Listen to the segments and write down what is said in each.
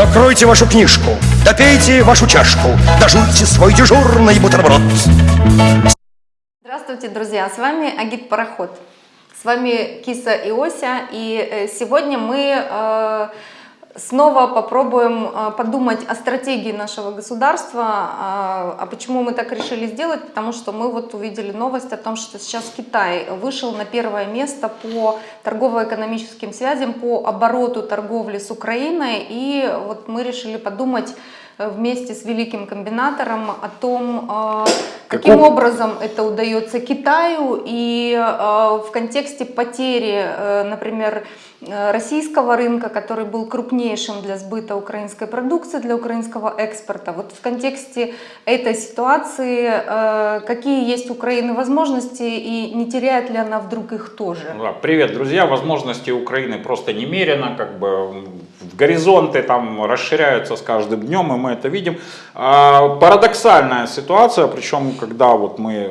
Закройте вашу книжку, допейте вашу чашку, дожуйте свой дежурный бутерброд. Здравствуйте, друзья! С вами Агит Пароход. С вами Киса и Ося. И э, сегодня мы э, снова попробуем э, подумать о стратегии нашего государства. А, а почему мы так решили сделать? Потому что мы вот увидели новость о том, что сейчас Китай вышел на первое место по торгово-экономическим связям, по обороту торговли с Украиной. И вот мы решили подумать вместе с великим комбинатором о том, каким Каков... образом это удается Китаю и в контексте потери, например, российского рынка, который был крупнейшим для сбыта украинской продукции, для украинского экспорта. Вот в контексте этой ситуации, какие есть у Украины возможности и не теряет ли она вдруг их тоже? Да, привет, друзья! Возможности Украины просто немерено, как бы горизонты там расширяются с каждым днем, и мы это видим. Парадоксальная ситуация, причем когда вот мы,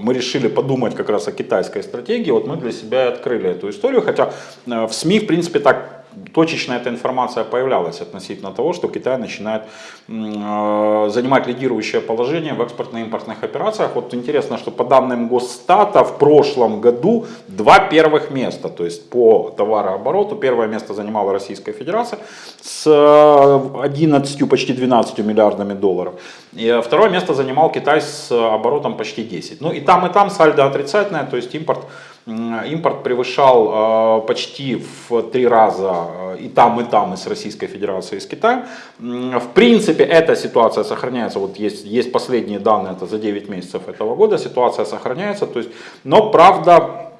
мы решили подумать как раз о китайской стратегии, вот мы для себя открыли эту историю, хотя в СМИ в принципе так точечно эта информация появлялась относительно того, что Китай начинает э, занимать лидирующее положение в экспортно-импортных операциях. Вот интересно, что по данным Госстата в прошлом году два первых места, то есть по товарообороту, первое место занимала Российская Федерация с 11, почти 12 миллиардами долларов. И второе место занимал Китай с оборотом почти 10. Ну и там, и там сальдо отрицательное, то есть импорт импорт превышал э, почти в три раза э, и там, и там, и с Российской Федерацией, и с Китаем. В принципе, эта ситуация сохраняется, вот есть, есть последние данные, это за 9 месяцев этого года, ситуация сохраняется, то есть, но правда,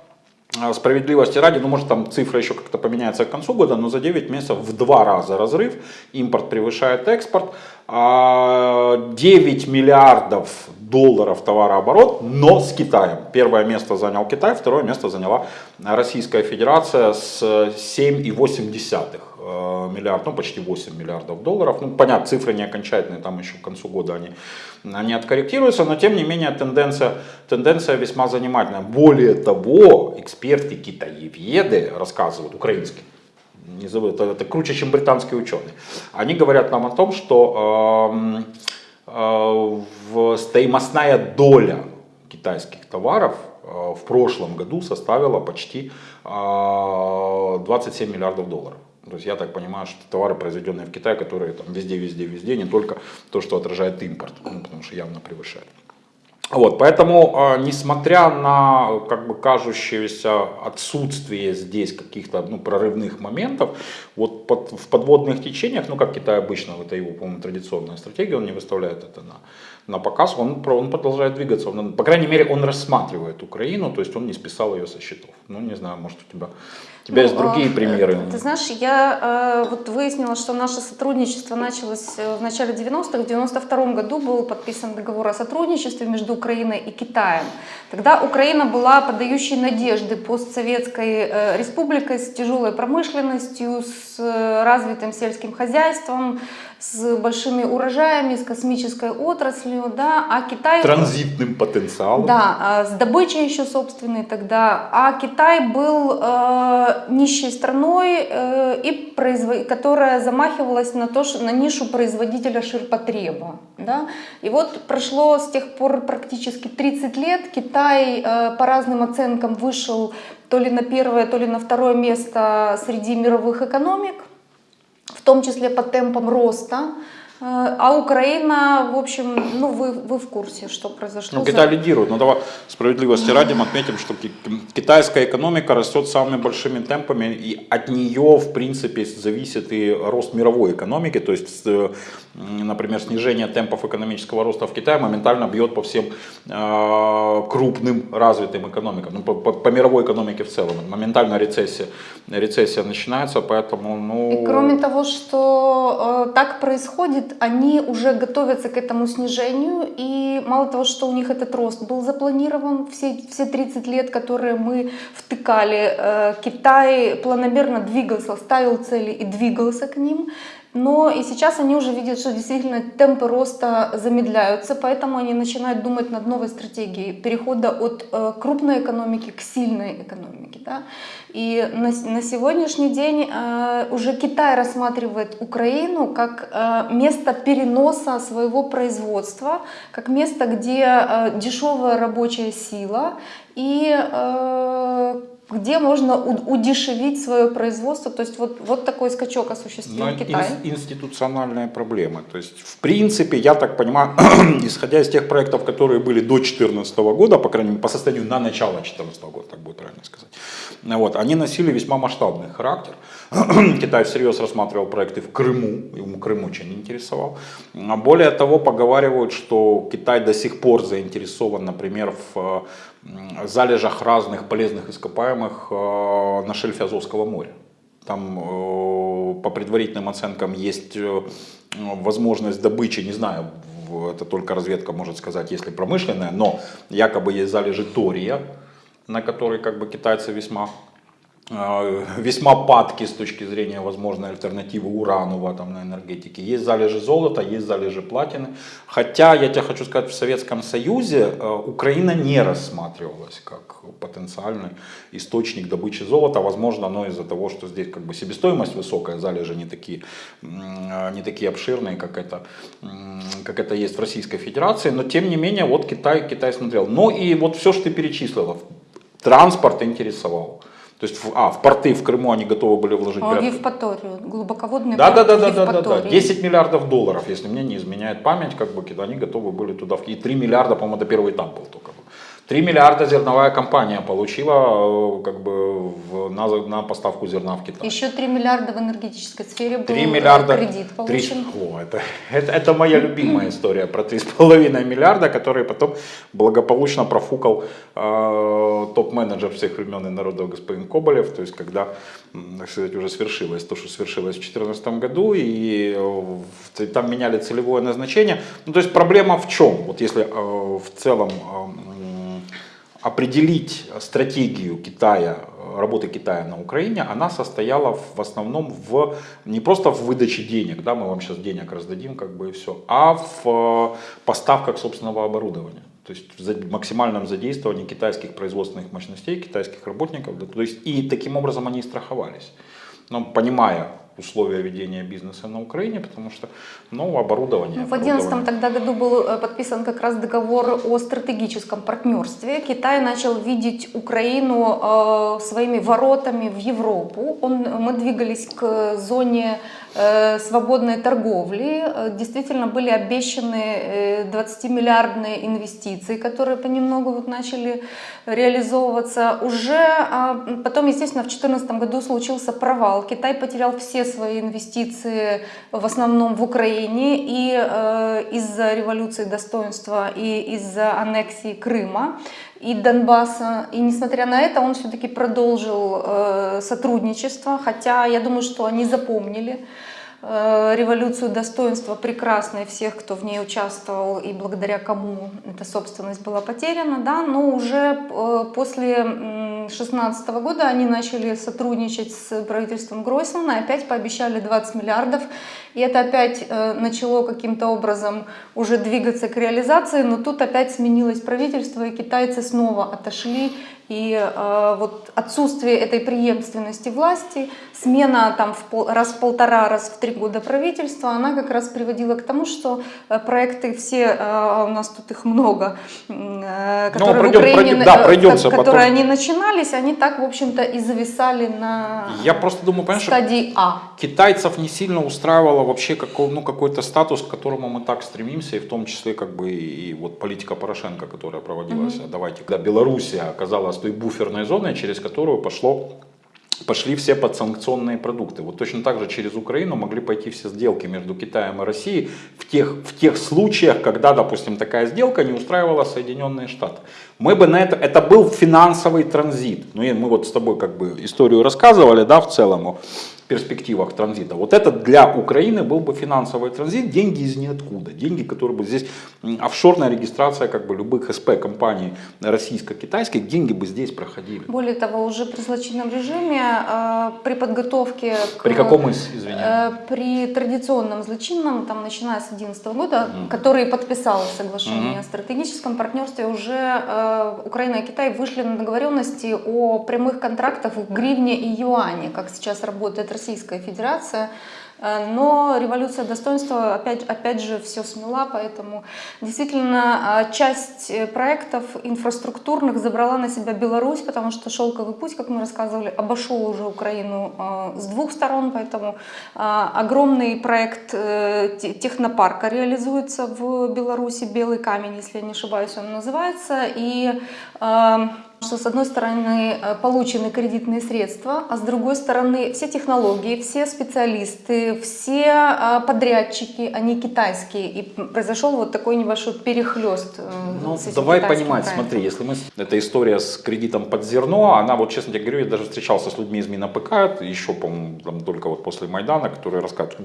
э, справедливости ради, ну может там цифра еще как-то поменяется к концу года, но за 9 месяцев в два раза разрыв, импорт превышает экспорт, 9 а, миллиардов долларов товарооборот, но с Китаем. Первое место занял Китай, второе место заняла Российская Федерация с 7,8 э, миллиард, ну почти 8 миллиардов долларов. Ну понятно, цифры не окончательные, там еще к концу года они, они откорректируются, но тем не менее тенденция, тенденция весьма занимательная. Более того, эксперты китаеведы рассказывают, украинские, не забыл, это, это круче, чем британские ученые. Они говорят нам о том, что э, стоимостная доля китайских товаров э, в прошлом году составила почти э, 27 миллиардов долларов. То есть я так понимаю, что товары, произведенные в Китае, которые там везде, везде, везде, не только то, что отражает импорт, ну, потому что явно превышает. Вот, поэтому, а, несмотря на как бы кажущееся отсутствие здесь каких-то ну, прорывных моментов, вот под, в подводных течениях, ну как Китай обычно, это его, по-моему, традиционная стратегия, он не выставляет это на, на показ, он, он продолжает двигаться, он, по крайней мере, он рассматривает Украину, то есть он не списал ее со счетов. Ну, не знаю, может у тебя у тебя ну, есть другие а, примеры? Ты знаешь, я э, вот выяснила, что наше сотрудничество началось э, в начале 90-х. В 92 году был подписан договор о сотрудничестве между Украиной и Китаем. Тогда Украина была подающей надежды постсоветской э, республикой с тяжелой промышленностью, с развитым сельским хозяйством, с большими урожаями, с космической отраслью, да, а Китай... Транзитным потенциалом. Да, а с добычей еще собственной тогда. А Китай был э, нищей страной, э, и производ... которая замахивалась на, то, на нишу производителя ширпотреба. Да? И вот прошло с тех пор практически 30 лет, Китай э, по разным оценкам вышел то ли на первое, то ли на второе место среди мировых экономик в том числе по темпам роста. Э, а Украина, в общем, ну вы, вы в курсе, что произошло. Ну, Китай лидирует, но давай справедливости ради мы отметим, что китайская экономика растет самыми большими темпами, и от нее, в принципе, зависит и рост мировой экономики, то есть, э, например, снижение темпов экономического роста в Китае моментально бьет по всем э, крупным развитым экономикам, ну, по, по, по мировой экономике в целом, моментально рецессия, рецессия начинается, поэтому, ну... И кроме того, что э, так происходит, они уже готовятся к этому снижению, и мало того, что у них этот рост был запланирован все, все 30 лет, которые мы втыкали, э, Китай планомерно двигался, ставил цели и двигался к ним, Но и сейчас они уже видят, что действительно темпы роста замедляются, поэтому они начинают думать над новой стратегией перехода от э, крупной экономики к сильной экономике. Да? И на, на сегодняшний день э, уже Китай рассматривает Украину как э, место переноса своего производства, как место, где дешевая рабочая сила и где можно удешевить свое производство. То есть вот, вот такой скачок Но осуществил Китай. инс- институциональные проблемы. То есть, в принципе, я так понимаю, исходя из тех проектов, которые были до 2014 года, по крайней мере, по состоянию на начало 2014 года, так будет правильно сказать, вот, они носили весьма масштабный характер. Китай всерьез рассматривал проекты в Крыму, ему Крым очень интересовал. Более того, поговаривают, что Китай до сих пор заинтересован, например, в залежах разных полезных ископаемых э, на шельфе Азовского моря. Там э, по предварительным оценкам есть э, возможность добычи, не знаю, это только разведка может сказать, если промышленная, но якобы есть залежи тория, на который как бы китайцы весьма весьма падки с точки зрения возможной альтернативы урану в атомной энергетике. Есть залежи золота, есть залежи платины. Хотя, я тебе хочу сказать, в Советском Союзе э, Украина не рассматривалась как потенциальный источник добычи золота. Возможно, оно из-за того, что здесь как бы себестоимость высокая, залежи не такие, э, не такие обширные, как это, как это есть в Российской Федерации. Но тем не менее, вот Китай, Китай смотрел. Ну и вот все, что ты перечислила, транспорт интересовал. То есть, в, а, в порты в Крыму они готовы были вложить А, порядка- Евпаторию, глубоководный да, да, порт да, да, да, да, да. Евпатории. 10 миллиардов долларов, если мне не изменяет память, как бы они готовы были туда. в- И 3 миллиарда, по-моему, это первый этап был только. 3 миллиарда зерновая компания получила э, как бы в- на, на поставку зерна в Китай. Еще 3 миллиарда в энергетической сфере был 3 э, миллиарда. кредит получен. О, это, это, это моя любимая история про 3,5 миллиарда, который потом благополучно профукал э, топ-менеджер всех времен и народов господин Коболев. То есть, когда, так сказать, уже свершилось то, что свершилось в 2014 году, и э, там меняли целевое назначение. Ну, то есть, проблема в чем? Вот если э, в целом э, определить стратегию Китая, работы Китая на Украине, она состояла в, основном в не просто в выдаче денег, да, мы вам сейчас денег раздадим, как бы и все, а в э, поставках собственного оборудования. То есть в максимальном задействовании китайских производственных мощностей, китайских работников. то есть и таким образом они и страховались. Но понимая условия ведения бизнеса на Украине, потому что ну, оборудование. Ну, в 2011 оборудование. тогда году был э, подписан как раз договор о стратегическом партнерстве. Китай начал видеть Украину э, своими воротами в Европу. Он, мы двигались к зоне свободной торговли. Э, Действительно были обещаны э, 20-миллиардные инвестиции, которые понемногу вот начали реализовываться. Уже а, потом, естественно, в 2014 году случился провал. Китай потерял все свои инвестиции в основном в Украине и э, из-за революции достоинства и из-за аннексии Крыма и Донбасса. И несмотря на это, он все-таки продолжил э, сотрудничество, хотя я думаю, что они запомнили революцию достоинства прекрасно и всех, кто в ней участвовал и благодаря кому эта собственность была потеряна, да, но уже э, после 2016 года они начали сотрудничать с правительством Гройсмана опять пообещали 20 миллиардов, и это опять э, начало каким-то образом уже двигаться к реализации, но тут опять сменилось правительство, и китайцы снова отошли и э, вот отсутствие этой преемственности власти, смена там в пол- раз в полтора, раз в три года правительства, она как раз приводила к тому, что э, проекты все, э, у нас тут их много, э, которые в пройдем- Украине, пройдем- да, пройдемся которые они начинались, они так, в общем-то, и зависали на Я просто думаю, понимаешь, стадии А. китайцев не сильно устраивало вообще какой, ну, какой-то статус, к которому мы так стремимся, и в том числе как бы и вот политика Порошенко, которая проводилась. Давайте, когда Белоруссия оказалась той буферной зоной, через которую пошло пошли все подсанкционные продукты. Вот точно так же через Украину могли пойти все сделки между Китаем и Россией в тех, в тех случаях, когда, допустим, такая сделка не устраивала Соединенные Штаты. Мы бы на это, это был финансовый транзит. Ну и мы вот с тобой как бы историю рассказывали, да, в целом. Перспективах транзита. Вот это для Украины был бы финансовый транзит, деньги из ниоткуда, деньги, которые бы здесь, офшорная регистрация как бы любых СП компаний российско-китайских, деньги бы здесь проходили. Более того, уже при злочинном режиме, э, при подготовке к... При каком из, извиняюсь? Э, При традиционном злочинном, там, начиная с 2011 года, который подписал соглашение о стратегическом партнерстве, уже э, Украина и Китай вышли на договоренности о прямых контрактах в гривне и юане, как сейчас работает Российская Федерация. Э, Но революция достоинства опять, опять же все смела, поэтому действительно э, часть э, проектов инфраструктурных забрала на себя Беларусь, потому что шелковый путь, как мы рассказывали, обошел уже Украину э, с двух сторон, поэтому э, огромный проект те- технопарка реализуется в Беларуси, Белый камень, если я не ошибаюсь, он называется, и э, что с одной стороны э, получены кредитные средства, а с другой стороны все технологии, все специалисты, все э, подрядчики, они китайские. И произошел вот такой небольшой перехлест. э, Ну, давай понимать, проектом. смотри, если мы... Эта история с кредитом под зерно, она вот, честно тебе говорю, я даже встречался с людьми из МинАПК, еще, по-моему, там только вот после Майдана, которые рассказывают,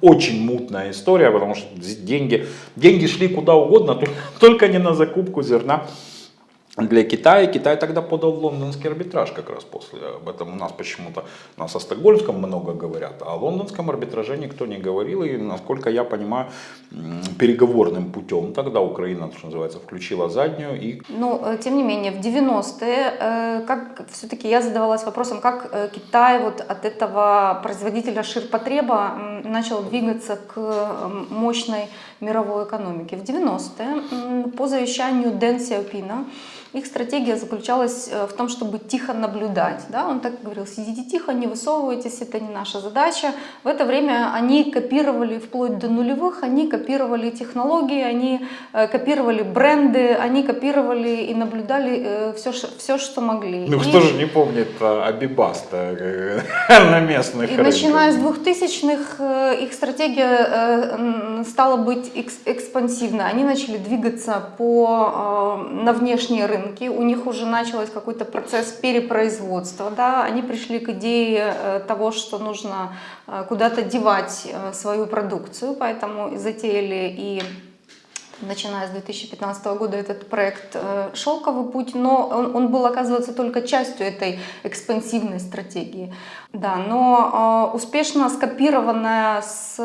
очень мутная история, потому что деньги, деньги шли куда угодно, только не на закупку зерна для Китая. Китай тогда подал в лондонский арбитраж как раз после. Об этом у нас почему-то, у нас о Стокгольмском много говорят, а о лондонском арбитраже никто не говорил. И, насколько я понимаю, переговорным путем тогда Украина, что называется, включила заднюю и Но, э, тем не менее, в 90-е, э, как все-таки я задавалась вопросом, как э, Китай вот от этого производителя ширпотреба начал двигаться к мощной мировой экономике. В 90-е м, по завещанию Дэн Сяопина их стратегия заключалась э, в том, чтобы тихо наблюдать. Да? Он так говорил, сидите тихо, не высовывайтесь, это не наша задача. В это время они копировали вплоть до нулевых, они копировали технологии, они э, копировали бренды, они копировали и наблюдали все, все что могли. Ну И- кто же не помнит а, Абибаста на местных и рынках? начиная с 2000-х э, их стратегия э, стала быть экс- экспансивной. Они начали двигаться по, э, на внешние рынки. У них уже начался какой-то процесс перепроизводства. Да? Они пришли к идее э, того, что нужно э, куда-то девать э, свою продукцию, поэтому затеяли и начиная с 2015 года этот проект э, «Шелковый путь», но он, он был, оказывается, только частью этой экспансивной стратегии. Да, но э, успешно скопированная с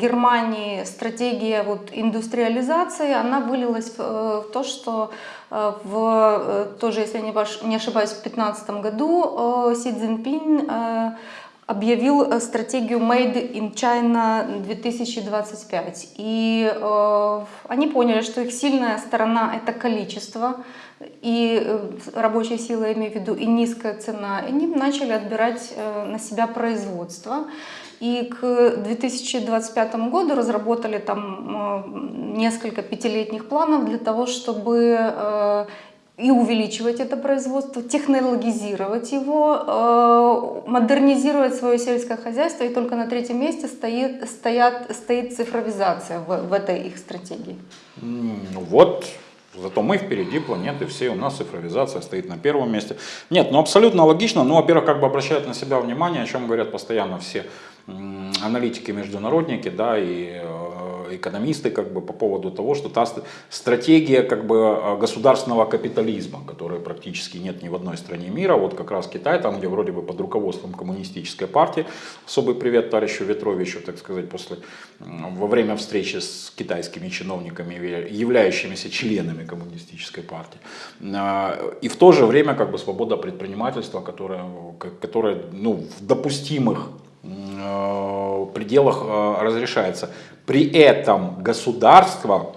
Германии стратегия вот, индустриализации, она вылилась в, э, то, что в, тоже, если я не ошибаюсь, в 2015 году Си Цзиньпин э, объявил э, стратегию Made in China 2025. И э, они поняли, что их сильная сторона это количество и э, рабочая сила, я имею в виду, и низкая цена. И они начали отбирать э, на себя производство. И к 2025 году разработали там э, несколько пятилетних планов для того, чтобы э, и увеличивать это производство, технологизировать его, э, модернизировать свое сельское хозяйство, и только на третьем месте стоит, стоят, стоит цифровизация в, в этой их стратегии. Ну вот, зато мы впереди планеты все, у нас цифровизация стоит на первом месте. Нет, ну абсолютно логично, ну, во-первых, как бы обращают на себя внимание, о чем говорят постоянно все м, аналитики, международники, да, и э, экономисты, как бы, по поводу того, что та ст- стратегия, как бы, э, государственного капитализма, которой практически нет ни в одной стране мира, вот как раз Китай, там, где вроде бы под руководством коммунистической партии, особый привет товарищу Ветровичу, так сказать, после, во время встречи с китайскими чиновниками, явля- являющимися членами коммунистической партии. А, И в то же время как бы свобода предпринимательства, которая, которая ну, в допустимых э, пределах э, разрешается. При этом государство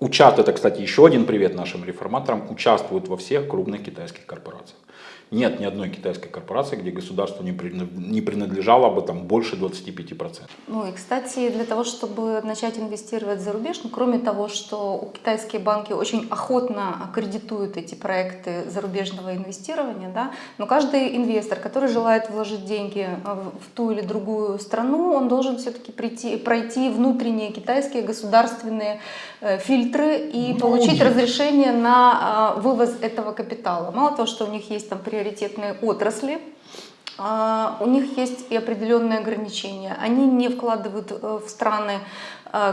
участвует, это, кстати, еще один привет нашим реформаторам, участвует во всех крупных китайских корпорациях. Нет ни одной китайской корпорации, где государству не прина- не принадлежало бы там больше 25%. Ну и, кстати, для того, чтобы начать инвестировать за рубеж, ну, кроме того, что китайские банки очень охотно аккредитуют эти проекты зарубежного инвестирования, да, но каждый инвестор, который желает вложить деньги э, в ту или другую страну, он должен все-таки прийти, пройти внутренние китайские государственные э, фильтры и получить разрешение на э, вывоз этого капитала. Мало того, что у них есть там приоритетные отрасли, А, У них есть и определенные ограничения. Они не вкладывают э, в страны,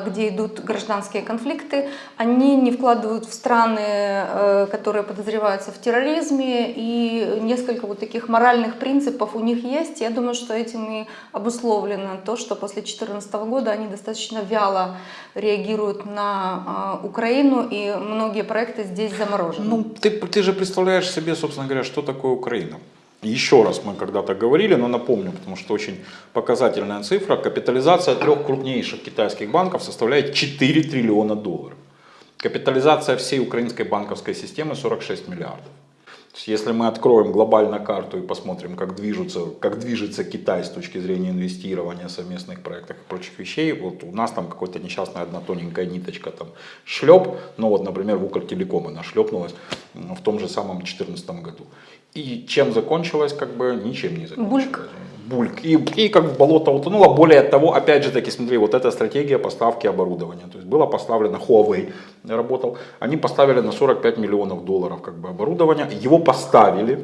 где идут гражданские конфликты, они не вкладывают в страны, э, которые подозреваются в терроризме, и несколько вот таких моральных принципов у них есть. Я думаю, что этим и обусловлено то, что после 2014 года они достаточно вяло реагируют на а, Украину, и многие проекты здесь заморожены. Ну, ты, ты же представляешь себе, собственно говоря, что такое Украина. Еще раз мы когда-то говорили, но напомню, потому что очень показательная цифра. Капитализация трех крупнейших китайских банков составляет 4 триллиона долларов. Капитализация всей украинской банковской системы 46 миллиардов. Если мы откроем глобально карту и посмотрим, как движется, как движется Китай с точки зрения инвестирования, совместных проектов и прочих вещей, вот у нас там какой-то несчастная одна тоненькая ниточка там шлеп, ну вот, например, в Укртелеком она шлепнулась в том же самом 2014 году. И чем закончилось, как бы ничем не закончилось. Бульк. Бульк. И, и как в болото утонуло. Более того, опять же таки, смотри, вот эта стратегия поставки оборудования. То есть было поставлено, Huawei работал, они поставили на 45 миллионов долларов как бы оборудование. Его поставили,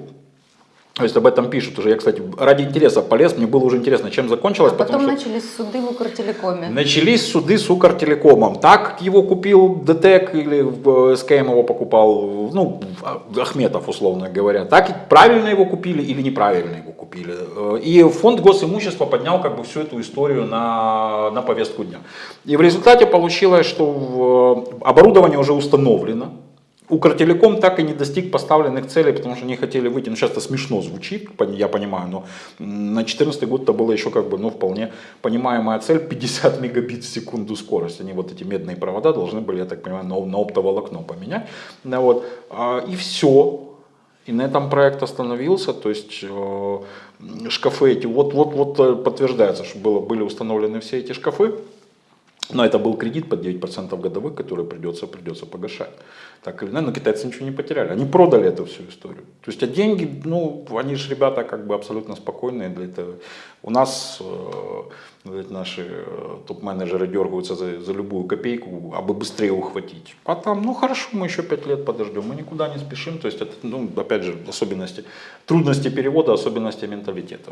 то есть об этом пишут уже. Я, кстати, ради интереса полез, мне было уже интересно, чем закончилось. А потом что... начались суды в Укртелекоме. Начались суды с Укртелекомом. Так его купил ДТЭК или в СКМ его покупал, ну, Ахметов, условно говоря. Так правильно его купили или неправильно его купили. И фонд госимущества поднял как бы всю эту историю на, на повестку дня. И в результате получилось, что оборудование уже установлено. Укртелеком так и не достиг поставленных целей, потому что они хотели выйти, ну сейчас это смешно звучит, я понимаю, но на 2014 год это было еще как бы, ну вполне понимаемая цель, 50 мегабит в секунду скорость. Они вот эти медные провода должны были, я так понимаю, на, на оптоволокно поменять. Да, вот. И все. И на этом проект остановился, то есть э, шкафы эти, вот, вот, вот э, подтверждается, что было, были установлены все эти шкафы, но это был кредит под 9% годовых, который придется, придется погашать. Так или иначе, но китайцы ничего не потеряли. Они продали эту всю историю. То есть, а деньги, ну, они же ребята как бы абсолютно спокойные для этого. У нас э, наши э, топ-менеджеры дергаются за, за любую копейку, а бы быстрее ухватить. А там, ну хорошо, мы еще 5 лет подождем, мы никуда не спешим. То есть, это, ну, опять же, особенности, трудности перевода, особенности менталитета.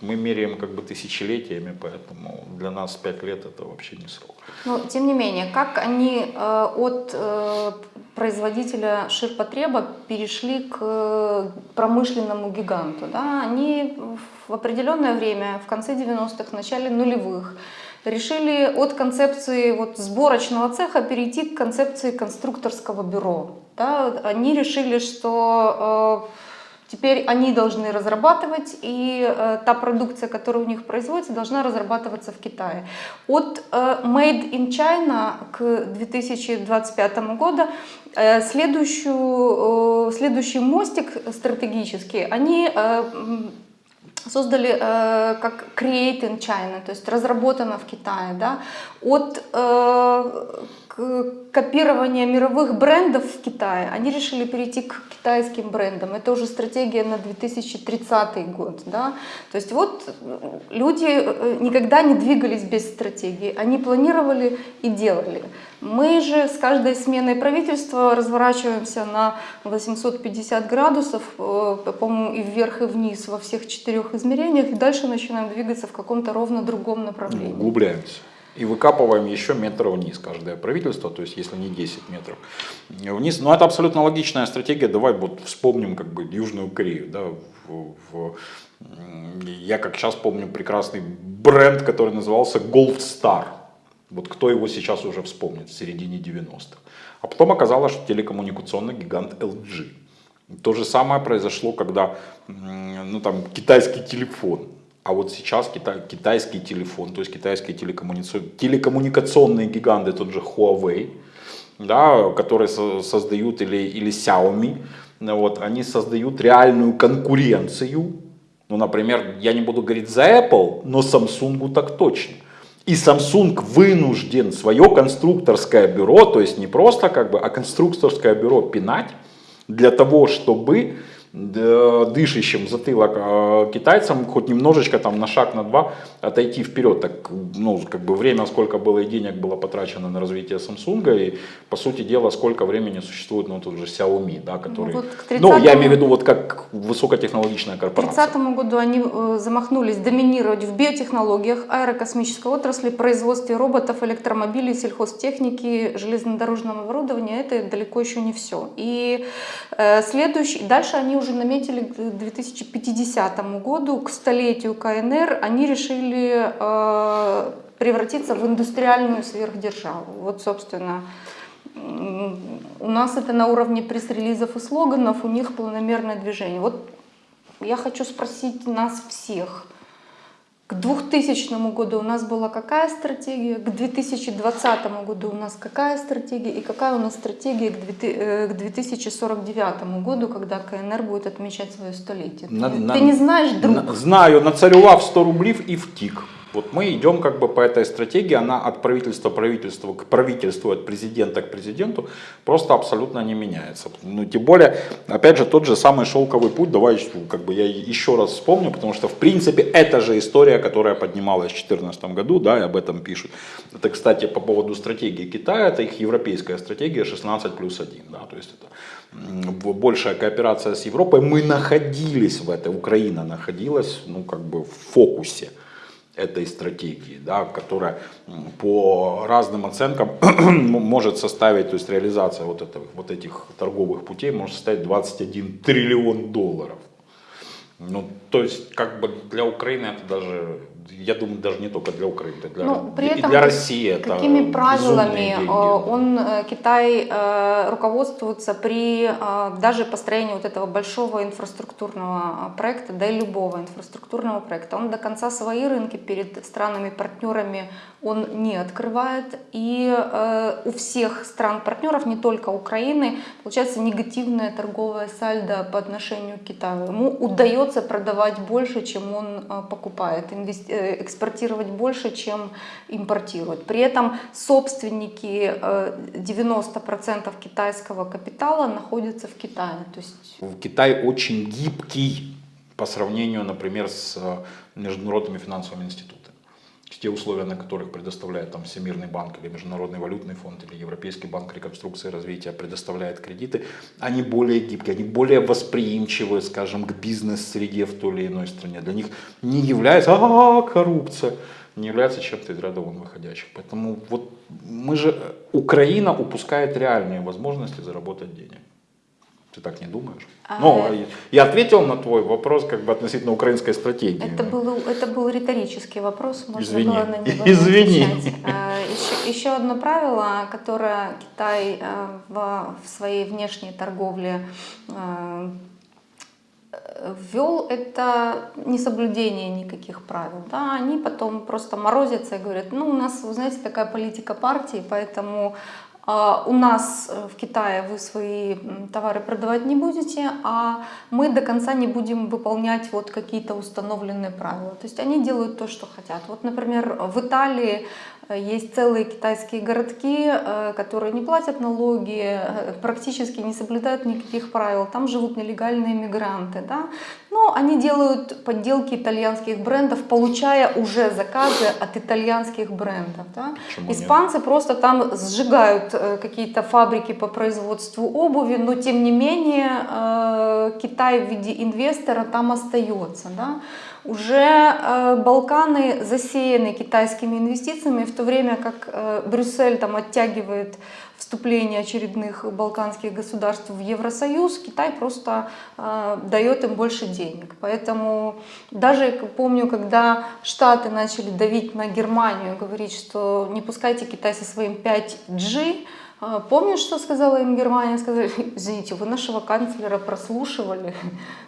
Мы меряем как бы тысячелетиями, поэтому для нас 5 лет это вообще не срок. Но, тем не менее, как они э, от э, производителя ширпотреба перешли к э, промышленному гиганту? Да? Они в определенное время, в конце 90-х, в начале нулевых, решили от концепции вот сборочного цеха перейти к концепции конструкторского бюро. Да? Они решили, что э, Теперь они должны разрабатывать, и э, та продукция, которая у них производится, должна разрабатываться в Китае. От э, Made in China к 2025 году э, следующую, э, следующий мостик стратегический они э, создали э, как Create in China, то есть разработано в Китае, да, от э, копирования мировых брендов в Китае, они решили перейти к китайским брендам. Это уже стратегия на 2030 год. Да? То есть вот люди э, никогда не двигались без стратегии, они планировали и делали. Мы же с каждой сменой правительства разворачиваемся на 850 градусов, э, по-моему, и вверх, и вниз во всех четырех измерениях, и дальше начинаем двигаться в каком-то ровно другом направлении. Углубляемся. И выкапываем еще метр вниз каждое правительство, то есть если не 10 метров вниз. Но это абсолютно логичная стратегия. Давай вот вспомним как бы Южную Корею. Да, в, в, я как сейчас помню прекрасный бренд, который назывался Gold Star. Вот кто его сейчас уже вспомнит в середине 90-х. А потом оказалось, что телекоммуникационный гигант LG. То же самое произошло, когда ну, там, китайский телефон а вот сейчас китай, китайский телефон, то есть китайские телекоммуникационные, гиганты, тот же Huawei, да, которые со, создают, или, или Xiaomi, вот, они создают реальную конкуренцию. Ну, например, я не буду говорить за Apple, но Samsung так точно. И Samsung вынужден свое конструкторское бюро, то есть не просто как бы, а конструкторское бюро пинать для того, чтобы дышащим затылок э, китайцам хоть немножечко там на шаг, на два отойти вперед. Так, ну, как бы время, сколько было и денег было потрачено на развитие Samsung, и, по сути дела, сколько времени существует, ну, тут же Xiaomi, да, который... вот к ну, я 30-му имею в виду вот как высокотехнологичная К корпорация. 2030 году они э, замахнулись доминировать в биотехнологиях, аэрокосмической отрасли, производстве роботов, электромобилей, сельхозтехники, железнодорожного оборудования. Это далеко еще не все. И э, следующий, дальше они уже наметили к 2050 году, к столетию КНР, они решили э, превратиться в индустриальную сверхдержаву. Вот, собственно, у нас это на уровне пресс-релизов и слоганов, у них планомерное движение. Вот я хочу спросить нас всех. К 2000 году у нас была какая стратегия, к 2020 году у нас какая стратегия и какая у нас стратегия к 2000 э, 2049 году, когда КНР будет отмечать свое столетие. На- Ты, на- ты не знаешь, друг? На- Знаю, нацарював 100 рублей и втик. Вот мы идем как бы по этой стратегии, она от правительства правительству, к правительству, от президента к президенту просто абсолютно не меняется. Ну, тем более, опять же, тот же самый шелковый путь, давай как бы я еще раз вспомню, потому что в принципе это же история, которая поднималась в 2014 году, да, и об этом пишут. Это, кстати, по поводу стратегии Китая, это их европейская стратегия 16 плюс 1, да, то есть это большая кооперация с Европой. Мы находились в этой, Украина находилась, ну, как бы в фокусе этой стратегии, да, которая по разным оценкам может составить, то есть реализация вот, этого, вот этих торговых путей может составить 21 триллион долларов. Ну, то есть, как бы для Украины это даже, я думаю, даже не только для Украины, это для, Ну, при и этом для России это какими безумные правилами э, он, э, Китай э, руководствуется при даже построении вот этого большого инфраструктурного проекта, да и любого инфраструктурного проекта. Он до конца свои рынки перед странами-партнерами он не открывает. И у всех стран-партнеров, не только Украины, получается негативное торговое сальдо по отношению к Китаю. Ему удается продавать больше, чем он покупает, инвести- экспортировать больше, чем импортирует. При этом собственники э, 90% китайского капитала находятся в Китае. То есть Китай очень гибкий по сравнению, например, с э, международными финансовыми институтами. Те условия, на которых предоставляет там Всемирный банк или Международный валютный фонд или Европейский банк реконструкции и развития предоставляет кредиты, они более гибкие, они более восприимчивы, скажем, к бизнес-среде в той или иной стране. Для них не является а, коррупция, не является чем-то из ряда вон выходящих. Поэтому вот мы же, Украина упускает реальные возможности заработать денег. Ты так не думаешь? А, ну, э, я ответил на твой вопрос как бы относительно украинской стратегии. Это был, это был риторический вопрос, можно Извини. было на него Извини. отвечать. А, Еще, еще одно правило, которое Китай э, в, в своей внешней торговле э, ввел, это несоблюдение никаких правил. Да, они потом просто морозятся и говорят, ну у нас, вы знаете, такая политика партии, поэтому а, у нас э, в Китае вы свои товары продавать не будете, а мы до конца не будем выполнять вот какие-то установленные правила. То есть они делают то, что хотят. Вот, например, в Италии э, есть целые китайские городки, э, которые не платят налоги, практически не соблюдают никаких правил. Там живут нелегальные мигранты. Да? Но они делают подделки итальянских брендов, получая уже заказы от итальянских брендов. Да? Почему нет? Испанцы просто там сжигают э, какие-то фабрики по производству обуви, но тем не менее э, Китай в виде инвестора там остается. Да? Уже э, Балканы засеяны китайскими инвестициями, в то время как э, Брюссель там оттягивает вступление очередных балканских государств в Евросоюз, Китай просто э, дает им больше денег. Поэтому даже помню, когда Штаты начали давить на Германию, говорить, что не пускайте Китай со своим 5G, э, Помнишь, что сказала им Германия? Сказали, извините, вы нашего канцлера прослушивали,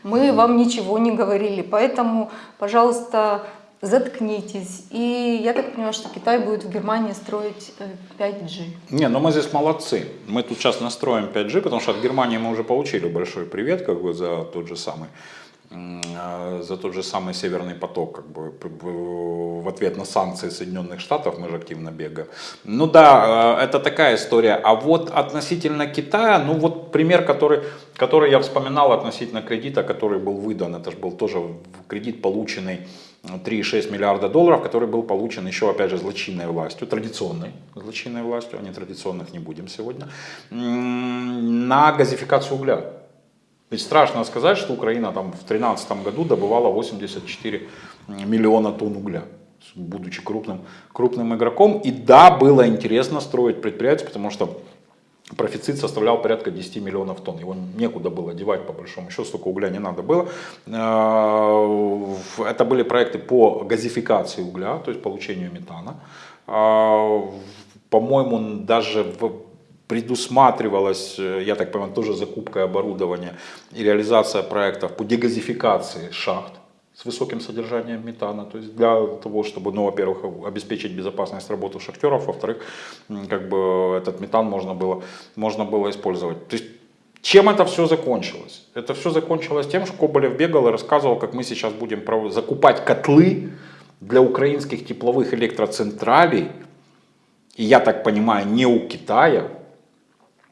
мы вам ничего не говорили, поэтому, пожалуйста, заткнитесь. И я так понимаю, что Китай будет в Германии строить э, 5G. Не, ну мы здесь молодцы. Мы тут сейчас настроим 5G, потому что от Германии мы уже получили большой привет как бы за тот же самый а, за тот же самый Северный поток, как бы в ответ на санкции Соединенных Штатов мы же активно бегаем. Ну да, э, это такая история. А вот относительно Китая, ну вот пример, который, который я вспоминал относительно кредита, который был выдан, это же был тоже кредит, полученный 3,6 миллиарда долларов, который был получен еще, опять же, злочинной властью, традиционной злочинной властью, а не традиционных не будем сегодня, на газификацию угля. Ведь страшно сказать, что Украина там в 2013 году добывала 84 миллиона тонн угля, будучи крупным, крупным игроком. И да, было интересно строить предприятие, потому что профицит составлял порядка 10 миллионов тонн. Его некуда было девать, по большому счету, столько угля не надо было. Э, Это были проекты по газификации угля, то есть получению метана. Э, По-моему, даже в предусматривалась, э, я так понимаю, тоже закупка оборудования и реализация проектов по дегазификации шахт с высоким содержанием метана, то есть для того, чтобы, ну, во-первых, обеспечить безопасность работы шахтеров, во-вторых, как бы этот метан можно было, можно было использовать. То есть чем это все закончилось? Это все закончилось тем, что Коболев бегал и рассказывал, как мы сейчас будем закупать котлы для украинских тепловых электроцентралей, и я так понимаю, не у Китая,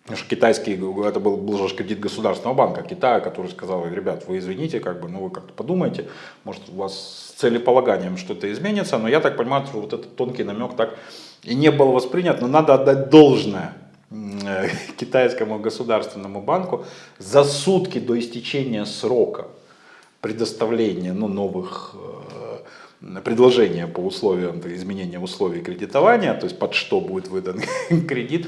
Потому что китайский, это был, был же кредит Государственного банка Китая, который сказал, ребят, вы извините, как бы, ну вы как-то подумайте, может у вас с целеполаганием что-то изменится, но я так понимаю, что вот этот тонкий намек так и не был воспринят, но надо отдать должное э, китайскому государственному банку за сутки до истечения срока предоставления ну, новых предложения по условиям изменения условий кредитования, то есть под что будет выдан кредит.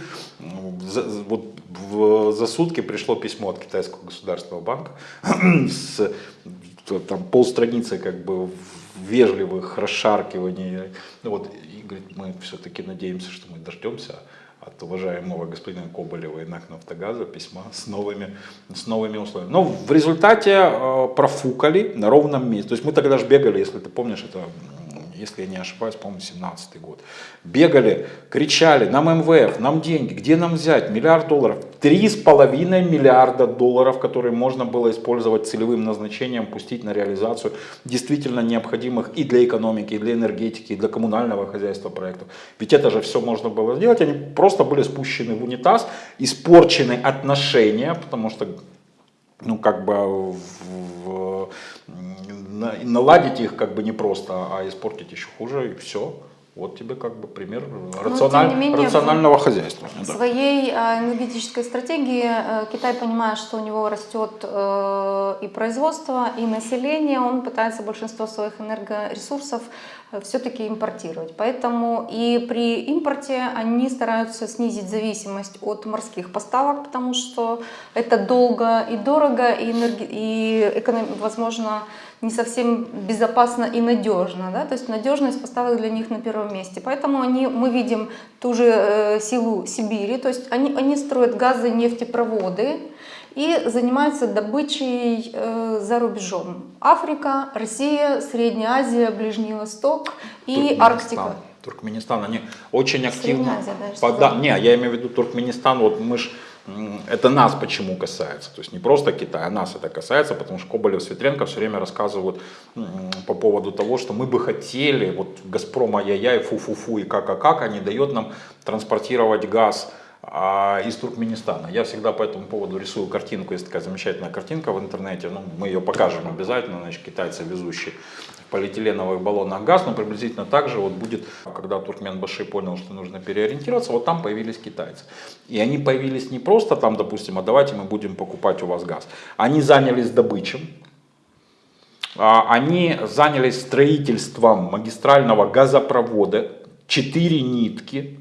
За, вот в- за сутки пришло письмо от китайского государственного банка с там полстраницы как бы вежливых расшаркиваний. Ну вот, и говорит, мы все-таки надеемся, что мы дождемся от уважаемого господина Коболева и НАК Нафтогаза письма с новыми, с новыми условиями. Но в результате э, профукали на ровном месте. То есть мы тогда же бегали, если ты помнишь, это, если я не ошибаюсь, по-моему, 17 год. Бегали, кричали, нам МВФ, нам деньги, где нам взять? Миллиард долларов. Три с половиной миллиарда долларов, которые можно было использовать целевым назначением, пустить на реализацию действительно необходимых и для экономики, и для энергетики, и для коммунального хозяйства проектов. Ведь это же все можно было сделать, они просто были спущены в унитаз, испорчены отношения, потому что ну, как бы в- в- на- наладить их как бы не просто, а испортить еще хуже, и все. Вот тебе как бы пример рациональ- тем не менее, рационального хозяйства. В да. своей э, энергетической стратегии э, Китай понимает, что у него растет э, и производство, и население, он пытается большинство своих энергоресурсов все-таки импортировать. Поэтому и при импорте они стараются снизить зависимость от морских поставок, потому что это долго и дорого, и, энерги- и эконом- возможно, не совсем безопасно и надежно. Да? То есть надежность поставок для них на первом месте. Поэтому они, мы видим ту же э, силу Сибири, то есть они, они строят газы, нефтепроводы и занимаются добычей э, за рубежом. Африка, Россия, Средняя Азия, Ближний Восток и. Арктика. Туркменистан, они очень активно... Средняя Азия, пода- сказала. Не, я имею в виду Туркменистан, вот мы ж, м, это нас почему касается, то есть не просто Китай, а нас это касается, потому что Коболев, Светленко все время рассказывают по поводу того, что мы бы хотели, вот Газпром ай-яй-яй, фу-фу-фу и как-как, а не дает нам транспортировать газ а, из Туркменистана. Я всегда по этому поводу рисую картинку, есть такая замечательная картинка в интернете, ну, мы ее покажем обязательно, значит, китайцы везущие полиэтиленовых баллонах газ, но приблизительно так же вот будет, когда Туркменбаши понял, что нужно переориентироваться, вот там появились китайцы. И они появились не просто там, допустим, а давайте мы будем покупать у вас газ. Они занялись добычей, а, они занялись строительством магистрального газопровода, 4 нитки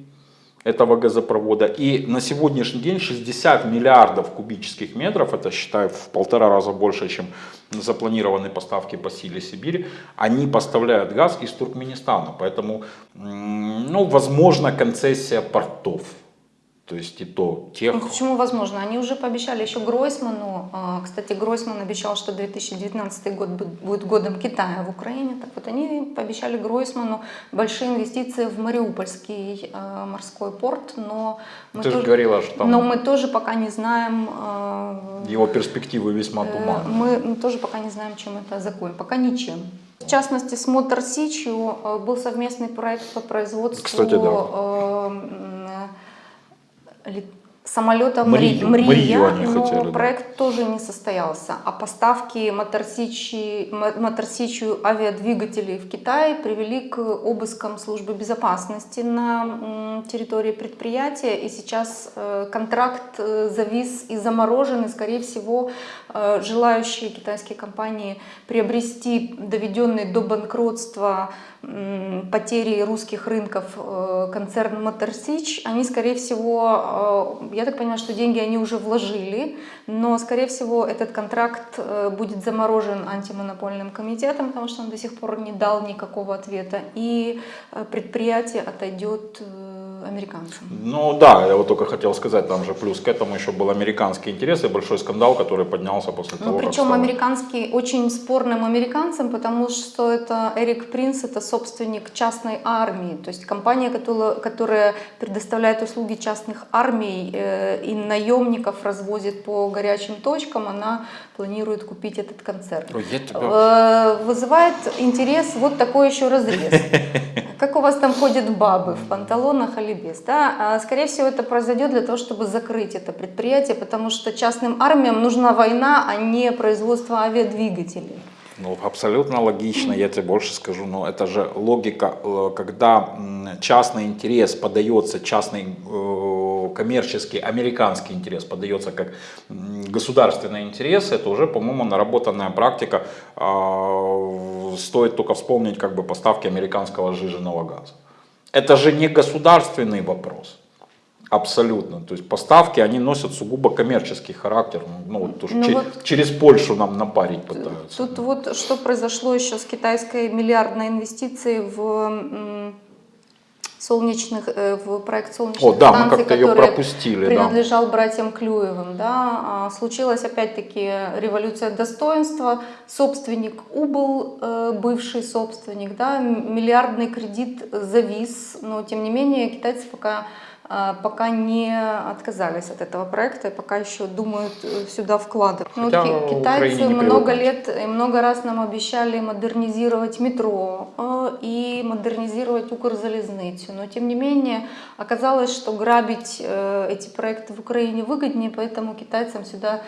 этого газопровода. И на сегодняшний день 60 миллиардов кубических метров, это считаю в полтора раза больше, чем запланированные поставки по силе Сибири, они поставляют газ из Туркменистана. Поэтому, ну, возможно, концессия портов. То есть и то тех... Ну, почему возможно? Они уже пообещали еще Гройсману. а, Кстати, Гройсман обещал, что 2019 год бу- будет годом Китая в Украине. Так вот, они пообещали Гройсману большие инвестиции в Мариупольский а, морской порт, но мы, Ты же тоже, говорила, что там но мы тоже пока не знаем, а, его перспективы весьма э, туманны. мы тоже пока не знаем, чем это закончится. Пока ничем. В частности, с Мотор Сичью был совместный проект по производству Кстати, да. Самолета Мрию. Мри- Мрию Мрия, они но хотели, да. проект тоже не состоялся. А поставки Моторсичью авиадвигателей в Китай привели к обыскам службы безопасности на территории предприятия. И сейчас э, контракт э, завис и заморожен. И, скорее всего, э, желающие китайские компании приобрести доведенный до банкротства потери русских рынков э, концерн Моторсич, они, скорее всего, э, я так понимаю, что деньги они уже вложили, но, скорее всего, этот контракт э, будет заморожен антимонопольным комитетом, потому что он до сих пор не дал никакого ответа, и предприятие отойдет американцам. Ну да, я вот только хотел сказать, там же плюс к этому еще был американский интерес и большой скандал, который поднялся после Ну, того, как причем стало- американский очень спорным американцам, потому что это Эрик Принц, это собственник частной армии, то есть компания, которая, которая предоставляет услуги частных армий э, и наемников развозит по горячим точкам, она планирует купить этот концерн. Ой, я тебя... Э, Вызывает интерес вот такой еще разрез. Как у вас там ходят бабы в панталонах или без? Да? А, Скорее всего, это произойдет для того, чтобы закрыть это предприятие, потому что частным армиям нужна война, а не производство авиадвигателей. Ну, абсолютно логично, я тебе больше скажу, но это же логика, э, когда частный интерес подается, частный э, коммерческий, американский интерес подается как государственный интерес, это уже, по-моему, наработанная практика, А, стоит только вспомнить как бы поставки американского сжиженного газа. Это же не государственный вопрос. Абсолютно. То есть поставки, они носят сугубо коммерческий характер. Ну, вот, Ну че- вот- через Польшу нам напарить пытаются. Тут вот что произошло еще с китайской миллиардной инвестицией в солнечных, э, в проект солнечных О, да, станций, который пропустили, да. принадлежал братьям Клюевым. Да. А, Случилась опять-таки революция достоинства. Собственник убыл, э, бывший собственник, да, миллиардный кредит завис, но тем не менее китайцы пока пока не отказались от этого проекта и пока еще думают э, сюда вкладывать. Ну, вот китайцы много лет и много раз нам обещали модернизировать метро э, и модернизировать Укрзалезницу. Но тем не менее оказалось, что грабить э, эти проекты в Украине выгоднее, поэтому китайцам сюда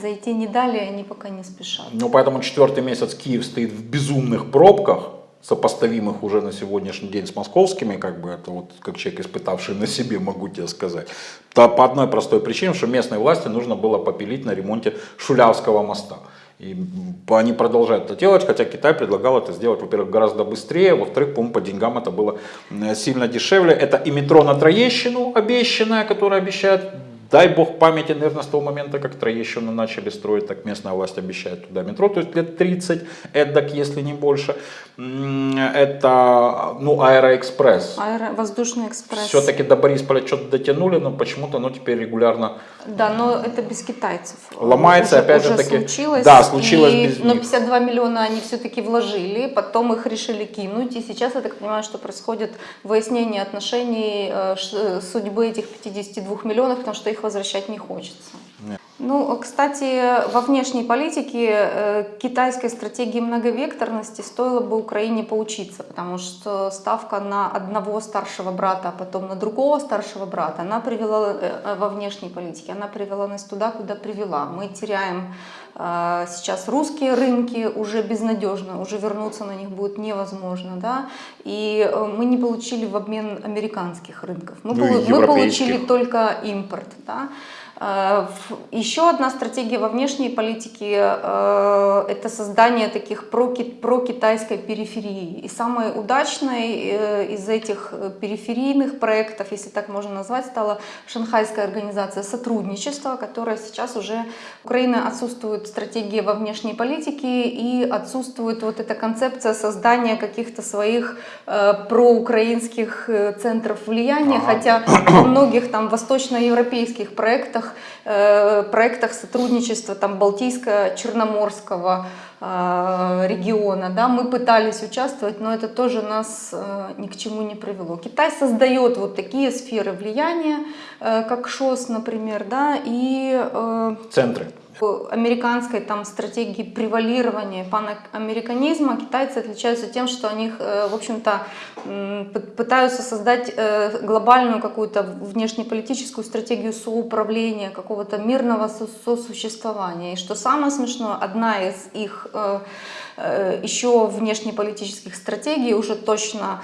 зайти не дали, и они пока не спешат. Ну, поэтому четвертый месяц Киев стоит в безумных пробках, сопоставимых уже на сегодняшний день с московскими, как бы это вот как человек, испытавший на себе, могу тебе сказать. Да, по одной простой причине, что местной власти нужно было попилить на ремонте Шулявского моста. И они продолжают это делать, хотя Китай предлагал это сделать, во-первых, гораздо быстрее, во-вторых, по-моему, по деньгам это было м, сильно дешевле. Это и метро на Троещину обещанное, которое обещает Дай бог памяти, наверное, с того момента, как Троещину начали строить, так местная власть обещает туда метро, то есть лет 30, эдак, если не больше. Это, ну, Аэроэкспресс. Аэро- воздушный экспресс. Все-таки до Борисполя что-то дотянули, но почему-то оно теперь регулярно Да, но это без китайцев. Ломается, Уже- опять же уже таки. случилось. Да, случилось и- без Но них. 52 миллиона они все-таки вложили, потом их решили кинуть. И сейчас, я так понимаю, что происходит выяснение отношений э, э, судьбы этих 52 миллионов, потому что их возвращать не хочется. Ну, кстати, во внешней политике э, китайской стратегии многовекторности стоило бы Украине поучиться, потому что ставка на одного старшего брата, а потом на другого старшего брата, она привела э, э, во внешней политике, она привела нас туда, куда привела. Мы теряем сейчас русские рынки уже безнадежно, уже вернуться на них будет невозможно, да, и мы не получили в обмен американских рынков, мы, Ну полу- мы получили только импорт, да. Э, Еще одна стратегия во внешней политике э, – это создание таких проки- прокитайской периферии. И самой удачной э, из этих периферийных проектов, если так можно назвать, стала Шанхайская организация сотрудничества, которая сейчас уже Украина отсутствует стратегия во внешней политике и отсутствует вот эта концепция создания каких-то своих проукраинских центров влияния, Ага. хотя во многих там восточноевропейских проектах, э, проектах сотрудничества там Балтийско-Черноморского э, региона, да, мы пытались участвовать, но это тоже нас э, ни к чему не привело. Китай создает вот такие сферы влияния, как ШОС, например, да, и Центры. Американской там стратегии превалирования панамериканизма китайцы отличаются тем, что они, э, в общем-то, пытаются создать э, глобальную какую-то внешнеполитическую стратегию соуправления, какого-то мирного со- сосуществования. И что самое смешное, одна из их э, еще внешнеполитических стратегий, уже точно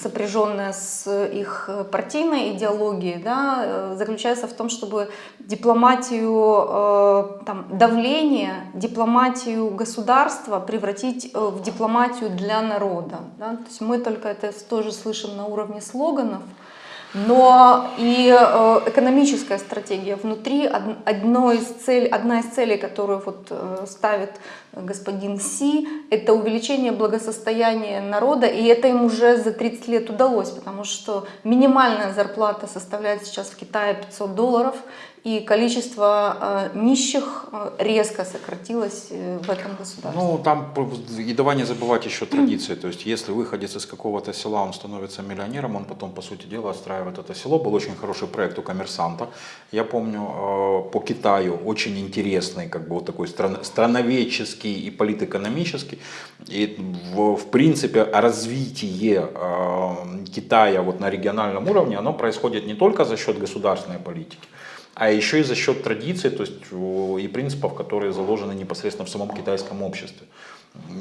сопряженная с их э, партийной идеологией, да, э, заключается в том, чтобы дипломатию э, там, давления, дипломатию государства превратить э, в дипломатию для народа. Да? То есть мы только это тоже слышим на уровне слоганов, но и э, экономическая стратегия внутри од- одной из цель, одна из целей, которую вот э, ставит господин Си, это увеличение благосостояния народа, и это им уже за 30 лет удалось, потому что минимальная зарплата составляет сейчас в Китае 500 долларов, и количество э, нищих э, резко сократилось э, в этом государстве. Ну, там и давай не забывать еще традиции. То есть, если выходец из какого-то села, он становится миллионером, он потом, по сути дела, отстраивает это село. Был очень хороший проект у коммерсанта. Я помню, по Китаю очень интересный, как бы вот такой стран- страноведческий и политэкономический. И в, в принципе развитие Китая вот на региональном уровне, оно происходит не только за счет государственной политики, а еще и за счет традиций то есть, и принципов, которые заложены непосредственно в самом китайском обществе.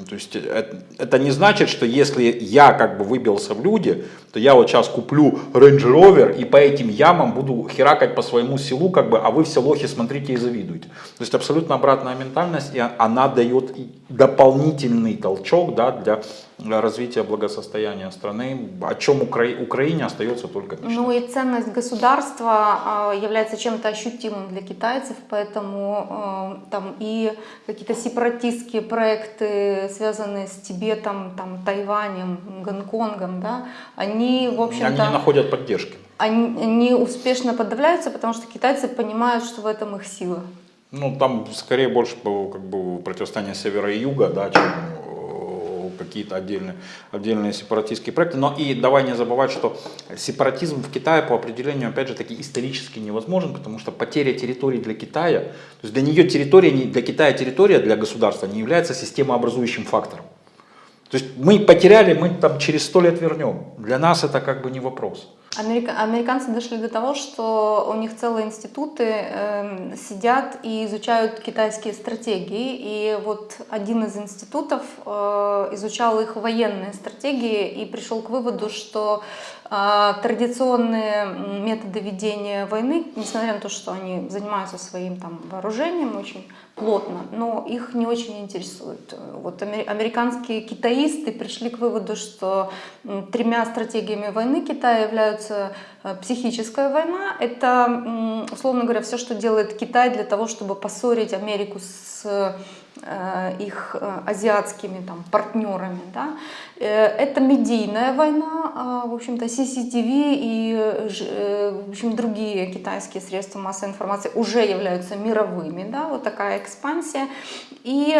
То есть это, это не значит, что если я как бы выбился в люди, то я вот сейчас куплю Range Rover и по этим ямам буду херакать по своему селу, как бы, а вы все лохи смотрите и завидуете. То есть абсолютно обратная ментальность, и она дает дополнительный толчок да, для развития благосостояния страны, о чем Укра- Украине остается только мечтать. Ну и ценность государства а, является чем-то ощутимым для китайцев, поэтому а, там и какие-то сепаратистские проекты, связанные с Тибетом, там, Тайванем, Гонконгом, да, они, в Они общем-то, не находят поддержки. они, они успешно подавляются, потому что китайцы понимают, что в этом их сила. Ну, там скорее больше как бы противостояние севера и юга, да, чем э, какие-то отдельные, отдельные сепаратистские проекты. Но и давай не забывать, что сепаратизм в Китае по определению, опять же, таки исторически невозможен, потому что потеря территории для Китая, то есть для нее территория, для Китая территория для государства не является системообразующим фактором. То есть мы потеряли, мы там через сто лет вернем. Для нас это как бы не вопрос. Америка- Американцы дошли до того, что у них целые институты эм, сидят и изучают китайские стратегии. И вот один из институтов э, изучал их военные стратегии и пришел к выводу, что э, традиционные методы ведения войны, несмотря на то, что они занимаются своим там вооружением очень плотно, но их не очень интересует. Вот аме- американские китаисты пришли к выводу, что тремя стратегиями войны Китая являются э, психическая война. Это, условно говоря, все, что делает Китай для того, чтобы поссорить Америку с э, их э, азиатскими там, партнерами. Да? Это медийная война, а, в общем-то, CCTV и в общем, другие китайские средства массовой информации уже являются мировыми, да? вот такая экспансия. И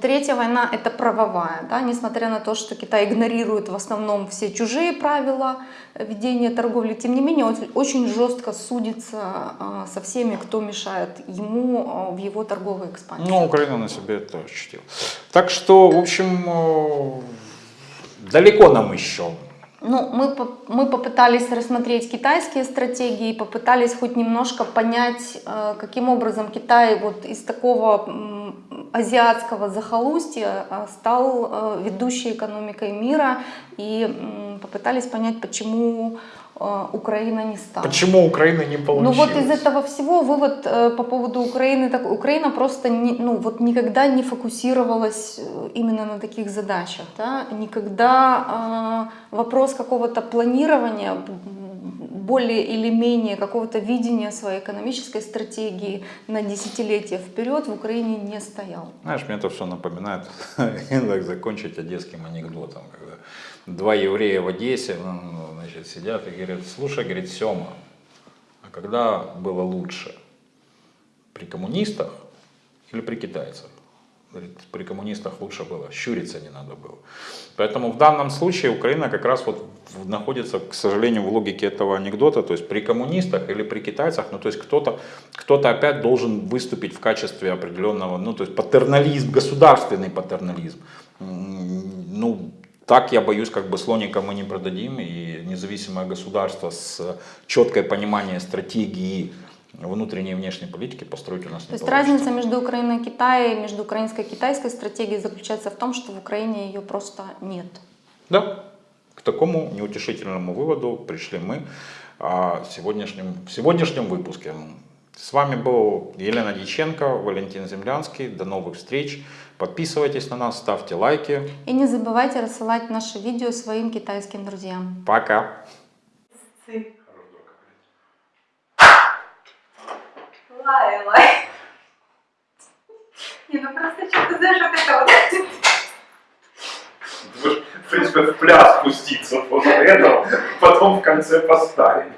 Третья война – это правовая, да, несмотря на то, что Китай игнорирует в основном все чужие правила ведения торговли, тем не менее он очень жестко судится а, со всеми, кто мешает ему а, в его торговой экспансии. Ну, Украина на себе это ощутила. Так что, в общем, э, далеко нам еще. Ну, мы, мы попытались рассмотреть китайские стратегии, попытались хоть немножко понять, э, каким образом Китай вот из такого азиатского захолустья э, стал э, ведущей экономикой мира, и попытались понять, почему Украина не стала. Почему Украина не Ну получилась? вот из этого всего вывод э, по поводу Украины, так, Украина просто не, ну, вот никогда не фокусировалась э, именно на таких задачах, да? никогда э, вопрос какого-то планирования, более или менее какого-то видения своей экономической стратегии на десятилетия вперед в Украине не стоял. Знаешь, мне это все напоминает, так закончить одесским анекдотом, когда два еврея в Одессе ну, значит, сидят и говорят, слушай, говорит, Сема, а когда было лучше? При коммунистах или при китайцах? Говорит, при коммунистах лучше было, щуриться не надо было. Поэтому в данном случае Украина как раз вот находится, к сожалению, в логике этого анекдота, то есть при коммунистах или при китайцах, ну то есть кто-то кто опять должен выступить в качестве определенного, ну то есть патернализм, государственный патернализм. Ну, так, я боюсь, как бы слоника мы не продадим, и независимое государство с четкое пониманием стратегии внутренней и внешней политики построить у нас То не есть получится. разница между Украиной и Китаем, между украинской и китайской стратегией заключается в том, что в Украине ее просто нет. Да, к такому неутешительному выводу пришли мы а, в сегодняшнем, в сегодняшнем выпуске. С вами был Елена Дьяченко, Валентин Землянский. До новых встреч. Подписывайтесь на нас, ставьте лайки. И не забывайте рассылать наши видео своим китайским друзьям. Пока. Лай, лай. Не, ну просто что ты знаешь, вот это вот. В принципе, в пляс спуститься после этого, потом в конце поставить.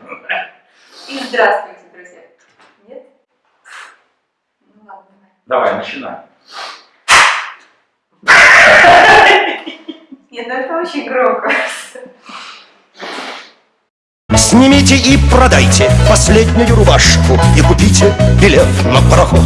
И здравствуйте, друзья. Нет? Ну ладно, давай. Давай, начинай. Нет, ну это очень громко. Снимите и продайте последнюю рубашку И купите билет на пароход